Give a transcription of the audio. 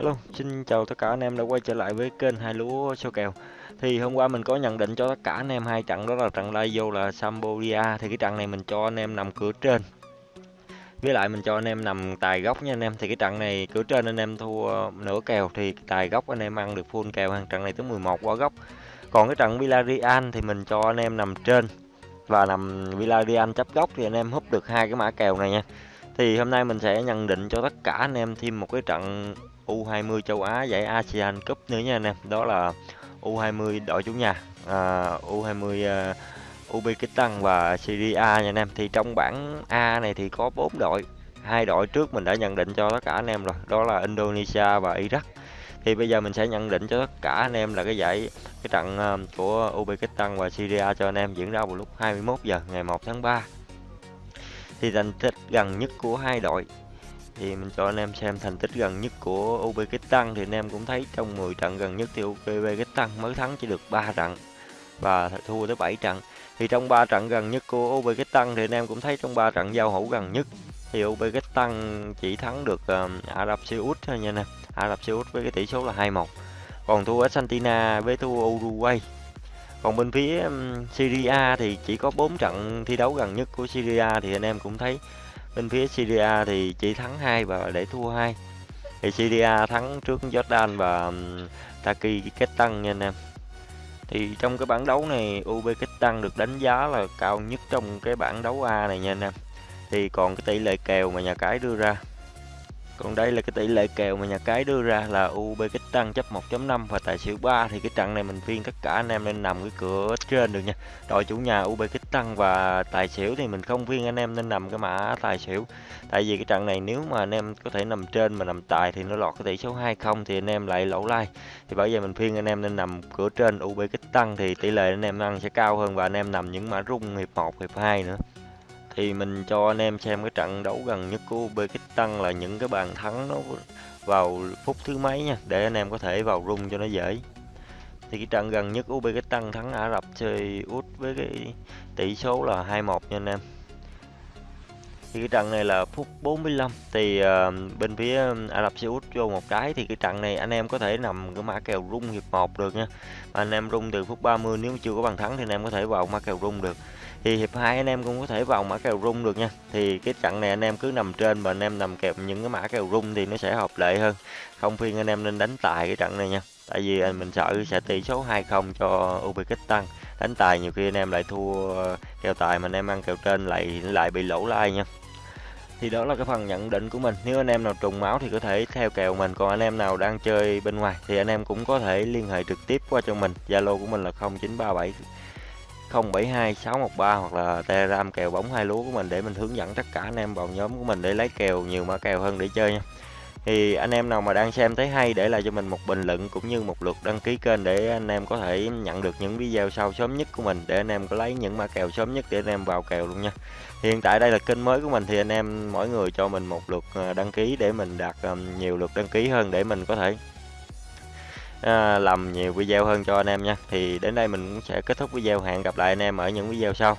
Hello, xin chào tất cả anh em đã quay trở lại với kênh hai lúa số kèo. Thì hôm qua mình có nhận định cho tất cả anh em hai trận đó là trận lai vô là Sambodia thì cái trận này mình cho anh em nằm cửa trên. Với lại mình cho anh em nằm tài góc nha anh em. Thì cái trận này cửa trên anh em thua nửa kèo thì tài góc anh em ăn được full kèo hàng trận này tới 11 quả góc. Còn cái trận Villarreal thì mình cho anh em nằm trên và nằm Villarreal chấp góc thì anh em húp được hai cái mã kèo này nha. Thì hôm nay mình sẽ nhận định cho tất cả anh em thêm một cái trận U20 châu Á giải ASEAN Cup nữa nha anh em. Đó là U20 đội chủ nhà, à, U20 uh, à, Uzbekistan và Syria nha anh em. Thì trong bảng A này thì có 4 đội. Hai đội trước mình đã nhận định cho tất cả anh em rồi, đó là Indonesia và Iraq. Thì bây giờ mình sẽ nhận định cho tất cả anh em là cái giải cái trận à, của Uzbekistan và Syria cho anh em diễn ra vào lúc 21 giờ ngày 1 tháng 3. Thì thành tích gần nhất của hai đội thì mình cho anh em xem thành tích gần nhất của Uzbekistan thì anh em cũng thấy trong 10 trận gần nhất thì Uzbekistan mới thắng chỉ được 3 trận và thua tới 7 trận. Thì trong 3 trận gần nhất của Uzbekistan thì anh em cũng thấy trong 3 trận giao hữu gần nhất thì Uzbekistan chỉ thắng được uh, Ả Rập Xê Út thôi nha nè Ả Rập Xê Út với cái tỷ số là 2-1 còn thua Argentina với thua Uruguay. Còn bên phía Syria thì chỉ có 4 trận thi đấu gần nhất của Syria thì anh em cũng thấy bên phía Syria thì chỉ thắng hai và để thua hai. Thì Syria thắng trước Jordan và Taki kết tăng nha anh em. Thì trong cái bảng đấu này, Uzbekistan được đánh giá là cao nhất trong cái bảng đấu A này nha anh em. Thì còn cái tỷ lệ kèo mà nhà cái đưa ra còn đây là cái tỷ lệ kèo mà nhà cái đưa ra là Uzbekistan chấp 1.5 và tài xỉu 3 thì cái trận này mình phiên tất cả anh em nên nằm cái cửa trên được nha. Đội chủ nhà Uzbekistan và tài xỉu thì mình không phiên anh em nên nằm cái mã tài xỉu. Tại vì cái trận này nếu mà anh em có thể nằm trên mà nằm tài thì nó lọt cái tỷ số 2-0 thì anh em lại lỗ lai. Thì bởi vậy mình phiên anh em nên nằm cửa trên Uzbekistan thì tỷ lệ anh em ăn sẽ cao hơn và anh em nằm những mã rung hiệp 1, hiệp 2 nữa thì mình cho anh em xem cái trận đấu gần nhất của Uzbekistan là những cái bàn thắng nó vào phút thứ mấy nha, để anh em có thể vào rung cho nó dễ. Thì cái trận gần nhất Uzbekistan thắng Ả Rập chơi Út với cái tỷ số là 2-1 nha anh em thì cái trận này là phút 45 thì uh, bên phía Ả Rập Xê Út vô một cái thì cái trận này anh em có thể nằm cái mã kèo rung hiệp 1 được nha. Mà anh em rung từ phút 30 nếu chưa có bàn thắng thì anh em có thể vào mã kèo rung được. Thì hiệp hai anh em cũng có thể vào mã kèo rung được nha. Thì cái trận này anh em cứ nằm trên và anh em nằm kèm những cái mã kèo rung thì nó sẽ hợp lệ hơn. Không phiên anh em nên đánh tài cái trận này nha. Tại vì ờ, mình sợ sẽ tỷ số 2-0 cho Uzbekistan. Đánh tài nhiều khi anh em lại thua kèo tài mà anh em ăn kèo trên lại lại bị lỗ lai nha thì đó là cái phần nhận định của mình. Nếu anh em nào trùng máu thì có thể theo kèo mình. Còn anh em nào đang chơi bên ngoài thì anh em cũng có thể liên hệ trực tiếp qua cho mình. Zalo của mình là 0937 072 613 hoặc là Telegram kèo bóng hai lúa của mình để mình hướng dẫn tất cả anh em vào nhóm của mình để lấy kèo, nhiều mã kèo hơn để chơi nha. Thì anh em nào mà đang xem thấy hay để lại cho mình một bình luận cũng như một lượt đăng ký kênh để anh em có thể nhận được những video sau sớm nhất của mình để anh em có lấy những mã kèo sớm nhất để anh em vào kèo luôn nha. Hiện tại đây là kênh mới của mình thì anh em mỗi người cho mình một lượt ờ, đăng ký để mình đạt ờ, nhiều lượt đăng ký hơn để mình có thể à, làm nhiều video hơn cho anh em nha. Thì đến đây mình cũng sẽ kết thúc video. Hẹn gặp lại anh em ở những video sau.